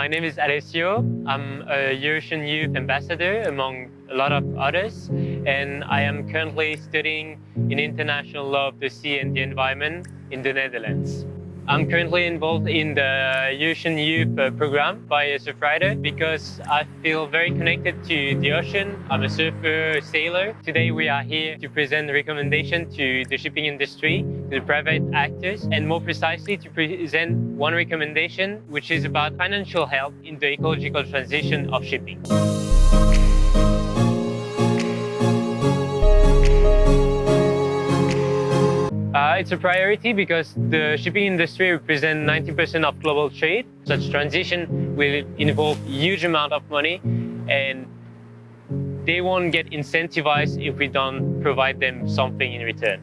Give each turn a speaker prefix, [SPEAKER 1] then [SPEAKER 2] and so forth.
[SPEAKER 1] My name is Alessio. I'm a Eurasian Youth Ambassador among a lot of others, and I am currently studying in international law of the sea and the environment in the Netherlands. I'm currently involved in the Ocean Youth uh, program by Surfrider because I feel very connected to the ocean. I'm a surfer, sailor. Today we are here to present a recommendation to the shipping industry, to the private actors, and more precisely to present one recommendation which is about financial help in the ecological transition of shipping. It's a priority because the shipping industry represents 90% of global trade. Such transition will involve huge amount of money and they won't get incentivized if we don't provide them something in return.